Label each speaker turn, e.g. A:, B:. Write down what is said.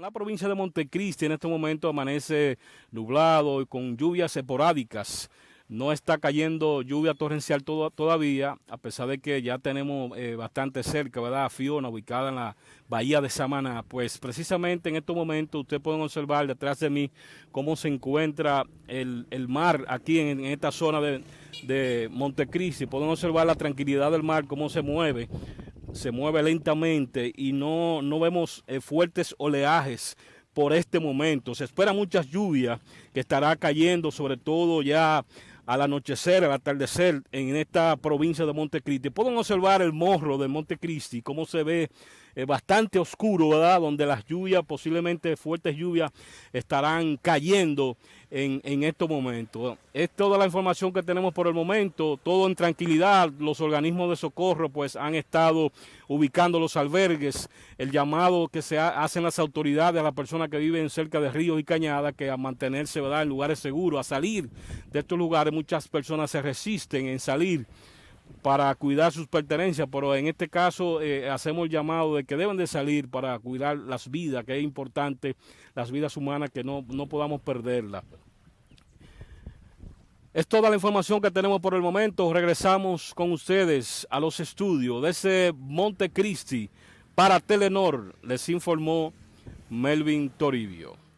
A: La provincia de Montecristi en este momento amanece nublado y con lluvias esporádicas. No está cayendo lluvia torrencial todavía, a pesar de que ya tenemos eh, bastante cerca, ¿verdad? Fiona, ubicada en la bahía de Samaná. Pues precisamente en estos momentos ustedes pueden observar detrás de mí cómo se encuentra el, mar aquí en, esta zona de, de Montecristi. Pueden observar la tranquilidad del mar, cómo se mueve se mueve lentamente y no, no vemos eh, fuertes oleajes por este momento. Se espera muchas lluvias que estará cayendo, sobre todo ya al anochecer, al atardecer, en esta provincia de Montecristi. Pueden observar el morro de Montecristi, cómo se ve eh, bastante oscuro, ¿verdad? Donde las lluvias, posiblemente fuertes lluvias, estarán cayendo en, en estos momentos. Es toda la información que tenemos por el momento, todo en tranquilidad. Los organismos de socorro pues han estado ubicando los albergues, el llamado que se hacen las autoridades a las personas que viven cerca de ríos y cañadas, que a mantenerse ¿verdad? en lugares seguros, a salir de estos lugares. Muchas personas se resisten en salir para cuidar sus pertenencias, pero en este caso eh, hacemos el llamado de que deben de salir para cuidar las vidas, que es importante, las vidas humanas, que no, no podamos perderlas. Es toda la información que tenemos por el momento. Regresamos con ustedes a los estudios de ese Montecristi para Telenor. Les informó Melvin Toribio.